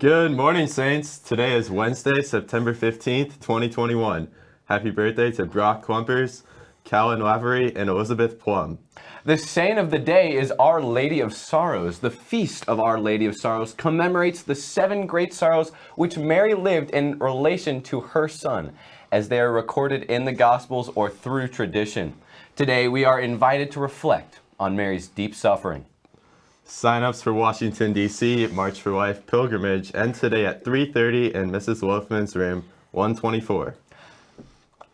Good morning, Saints. Today is Wednesday, September 15th, 2021. Happy birthday to Brock Clumpers, Callan Lavery, and Elizabeth Plum. The saint of the day is Our Lady of Sorrows. The feast of Our Lady of Sorrows commemorates the seven great sorrows which Mary lived in relation to her son, as they are recorded in the Gospels or through tradition. Today, we are invited to reflect on Mary's deep suffering. Sign-ups for Washington, D.C. March for Life pilgrimage end today at 3.30 in Mrs. Wolfman's room 124.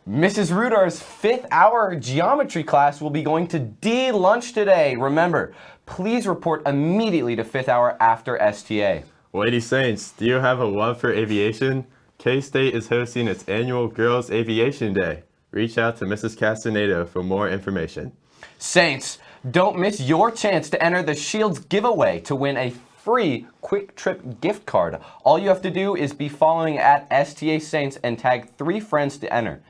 Mrs. Rudar's fifth hour geometry class will be going to D lunch today. Remember, please report immediately to fifth hour after STA. Lady Saints, do you have a love for aviation? K-State is hosting its annual Girls Aviation Day. Reach out to Mrs. Castaneda for more information. Saints, don't miss your chance to enter the Shields giveaway to win a free QuikTrip gift card. All you have to do is be following at STA Saints and tag three friends to enter.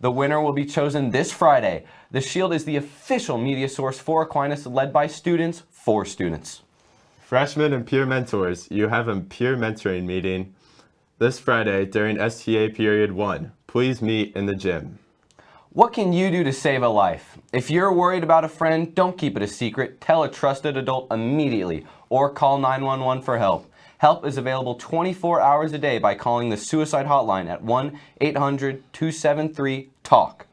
The winner will be chosen this Friday. The Shield is the official media source for Aquinas led by students for students. Freshmen and peer mentors, you have a peer mentoring meeting this Friday during STA period 1. Please meet in the gym. What can you do to save a life? If you're worried about a friend, don't keep it a secret. Tell a trusted adult immediately or call 911 for help. Help is available 24 hours a day by calling the suicide hotline at 1-800-273-TALK.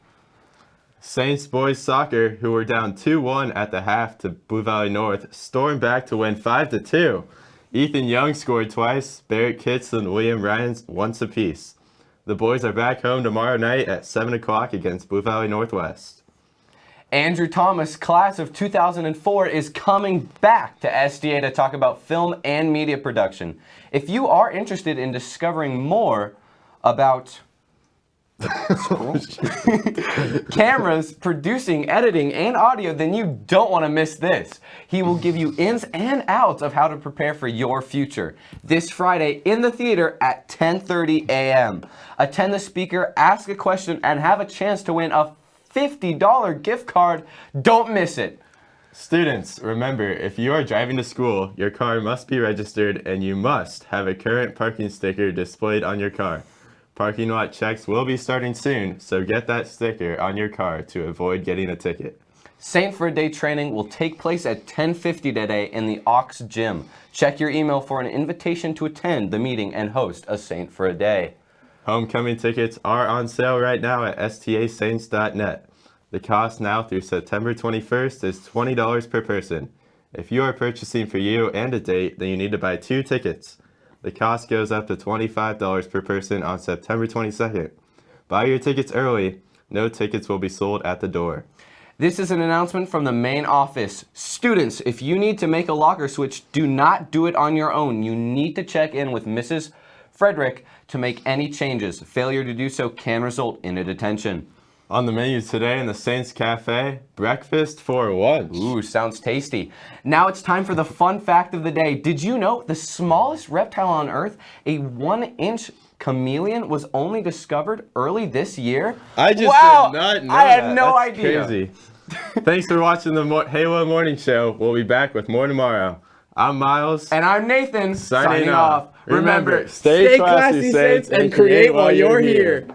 Saints boys soccer, who were down 2-1 at the half to Blue Valley North, stormed back to win 5-2. Ethan Young scored twice, Barrett Kitts and William Ryans once apiece. The boys are back home tomorrow night at 7 o'clock against Blue Valley Northwest. Andrew Thomas, class of 2004, is coming back to STA to talk about film and media production. If you are interested in discovering more about cameras, producing, editing, and audio, then you don't want to miss this. He will give you ins and outs of how to prepare for your future. This Friday in the theater at 10.30 a.m. Attend the speaker, ask a question, and have a chance to win a $50 gift card. Don't miss it. Students, remember, if you are driving to school, your car must be registered and you must have a current parking sticker displayed on your car. Parking lot checks will be starting soon, so get that sticker on your car to avoid getting a ticket. Saint for a Day training will take place at 10.50 today in the Aux Gym. Check your email for an invitation to attend the meeting and host a Saint for a Day. Homecoming tickets are on sale right now at stasaints.net. The cost now through September 21st is $20 per person. If you are purchasing for you and a date, then you need to buy two tickets. The cost goes up to $25 per person on September 22nd. Buy your tickets early. No tickets will be sold at the door. This is an announcement from the main office. Students, if you need to make a locker switch, do not do it on your own. You need to check in with Mrs. Frederick to make any changes. Failure to do so can result in a detention. On the menu today in the Saints Cafe, breakfast for lunch. Ooh, sounds tasty. Now it's time for the fun fact of the day. Did you know the smallest reptile on Earth, a one-inch chameleon, was only discovered early this year? I just wow, did not know I had that. no That's idea. Crazy. Thanks for watching the Mo Halo Morning Show. We'll be back with more tomorrow. I'm Miles. And I'm Nathan, signing, off. Remember, stay, classy, Saints, and create while you're here.